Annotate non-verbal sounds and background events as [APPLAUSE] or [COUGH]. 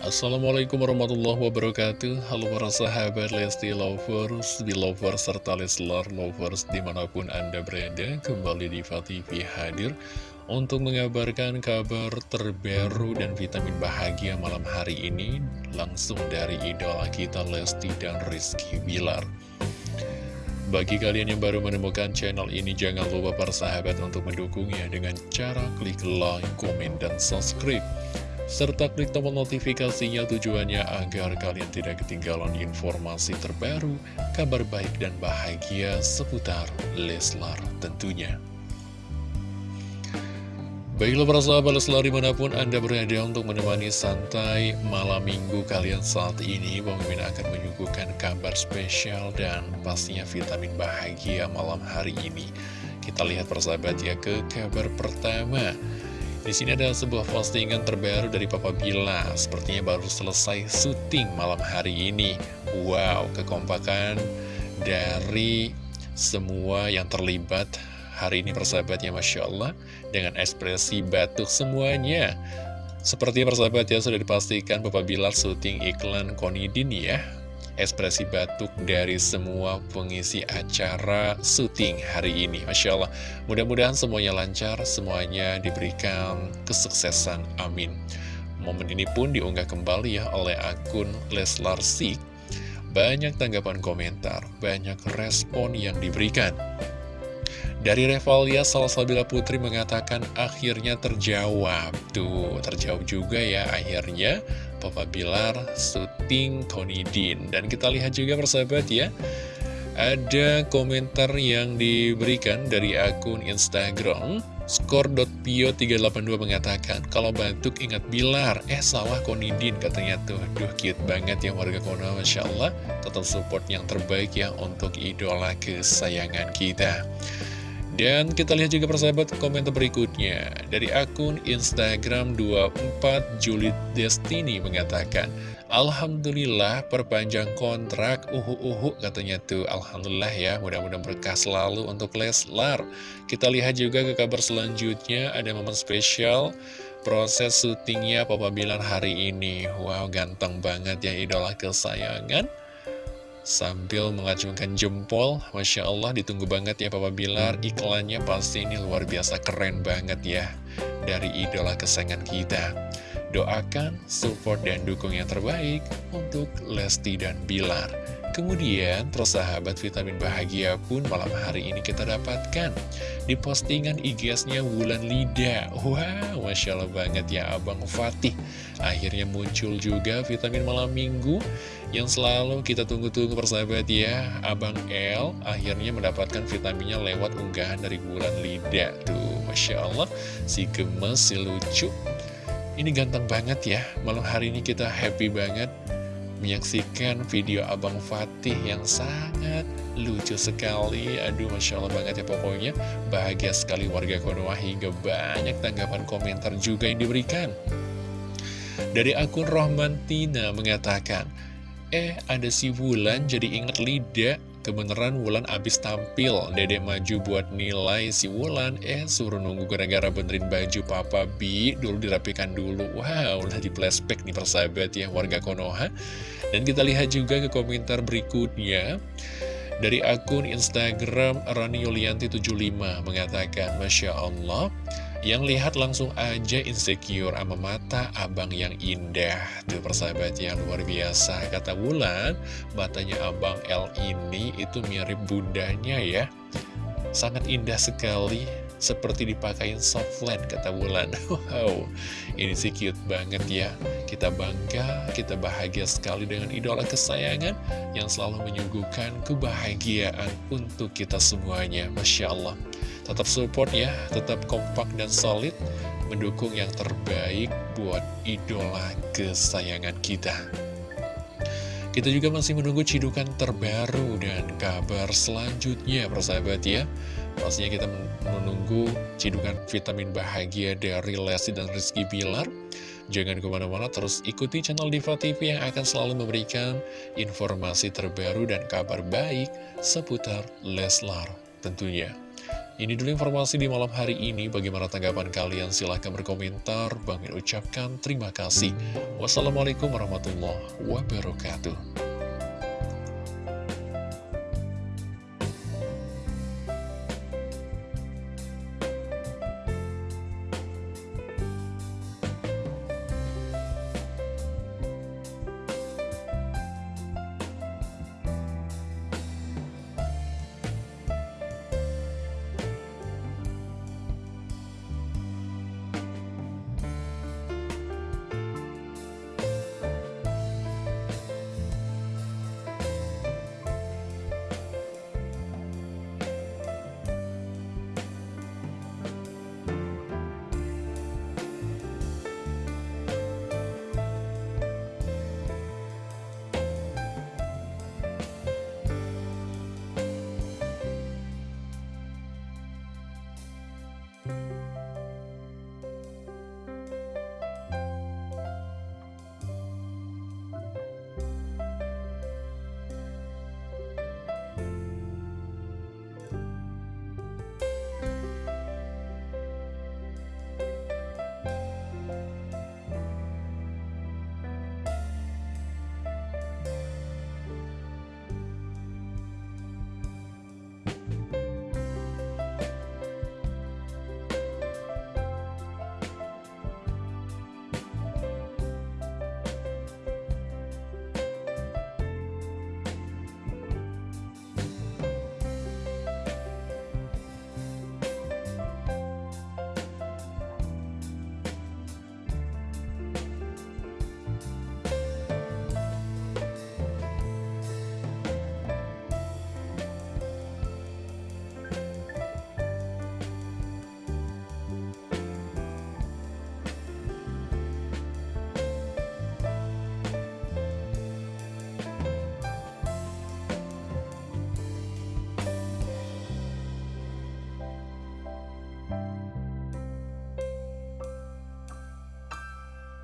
Assalamualaikum warahmatullahi wabarakatuh Halo para sahabat Lesti Lovers, Belovers, serta Leslar Lovers di mana pun Anda berada Kembali di TV hadir untuk mengabarkan kabar terbaru dan vitamin bahagia malam hari ini Langsung dari idola kita Lesti dan Rizky Bilar bagi kalian yang baru menemukan channel ini, jangan lupa para sahabat untuk mendukungnya dengan cara klik like, komen, dan subscribe. Serta klik tombol notifikasinya tujuannya agar kalian tidak ketinggalan informasi terbaru, kabar baik dan bahagia seputar Leslar tentunya. Baiklah para sahabat Leslar di mana pun Anda berada untuk menemani santai malam minggu kalian saat ini Mimin akan menyuguhkan kabar spesial dan pastinya vitamin bahagia malam hari ini Kita lihat para sahabat ya ke kabar pertama di sini ada sebuah postingan terbaru dari Papa Bila. Sepertinya baru selesai syuting malam hari ini. Wow, kekompakan dari semua yang terlibat hari ini persahabatnya Masya Allah dengan ekspresi batuk semuanya. Seperti persahabat ya sudah dipastikan Bapak Bilar syuting iklan Konidin ya ekspresi batuk dari semua pengisi acara syuting hari ini. Masya Allah. Mudah-mudahan semuanya lancar semuanya diberikan kesuksesan. Amin. Momen ini pun diunggah kembali ya oleh akun Leslar Sik banyak tanggapan komentar banyak respon yang diberikan. Dari Revalia, Salsabila Putri mengatakan akhirnya terjawab. Tuh, terjawab juga ya akhirnya Papa Bilar syuting Tony Dean. Dan kita lihat juga persahabat ya, ada komentar yang diberikan dari akun Instagram Skor.pio382 mengatakan Kalau batuk ingat Bilar. Eh sawah Konidin katanya tuh. Duh cute banget ya warga Konoha Masya Allah. Tetap support yang terbaik ya Untuk idola kesayangan kita dan kita lihat juga persahabat komentar berikutnya. Dari akun Instagram 24 Juliet Destiny mengatakan Alhamdulillah perpanjang kontrak uhu-uhu katanya tuh. Alhamdulillah ya mudah-mudahan berkah selalu untuk Leslar. Kita lihat juga ke kabar selanjutnya ada momen spesial proses syutingnya Papa Bilar hari ini. Wow ganteng banget ya idola kesayangan Sambil mengacungkan jempol, Masya Allah ditunggu banget ya Papa Bilar. Iklannya pasti ini luar biasa keren banget ya. Dari idola kesayangan kita Doakan, support, dan dukung yang terbaik untuk Lesti dan Bilar. Kemudian, persahabat vitamin bahagia pun malam hari ini kita dapatkan Di postingan IG-nya Wulan Lida. Wow, Masya Allah banget ya Abang Fatih. Akhirnya muncul juga vitamin malam minggu Yang selalu kita tunggu-tunggu persahabat ya. Abang L akhirnya mendapatkan vitaminnya lewat unggahan dari Wulan Lida. Tuh, Masya Allah Si gemes, si lucu Ini ganteng banget ya. Malam hari ini kita happy banget menyaksikan video Abang Fatih yang sangat lucu sekali. Aduh Masya Allah banget ya pokoknya. Bahagia sekali warga Konoha hingga banyak tanggapan komentar juga yang diberikan. Dari akun Rohmantina mengatakan Eh ada si Wulan jadi ingat lidah Kebeneran Wulan abis tampil, dedek maju buat nilai si Wulan, eh suruh nunggu gara-gara benerin baju Papa Bi, dulu dirapikan dulu. Wow, udah di flashback nih persahabat ya warga Konoha. Dan kita lihat juga ke komentar berikutnya. Dari akun Instagram Rani Yulianti 75 mengatakan, Masya Allah, yang lihat langsung aja insecure sama mata abang yang indah. Tuh persahabat yang luar biasa. Kata Wulan, matanya abang L ini itu mirip bundanya ya. Sangat indah sekali Seperti dipakai softland kata Wulan. [LAUGHS] Wow, ini sih cute banget ya. Kita bangga, kita bahagia sekali dengan idola kesayangan Yang selalu menyuguhkan kebahagiaan untuk kita semuanya. Masya Allah Tetap support ya, tetap kompak dan solid Mendukung yang terbaik buat idola kesayangan kita. Kita juga masih menunggu cidukan terbaru dan kabar selanjutnya persahabat ya. Pastinya kita menunggu cidukan vitamin bahagia dari Lesti dan Rizky Bilar. Jangan ke mana-mana terus ikuti channel Diva TV yang akan selalu memberikan informasi terbaru dan kabar baik seputar Leslar tentunya Ini dulu informasi di malam hari ini. Bagaimana tanggapan kalian? Silahkan berkomentar. Bang ucapkan terima kasih. Wassalamualaikum warahmatullahi wabarakatuh.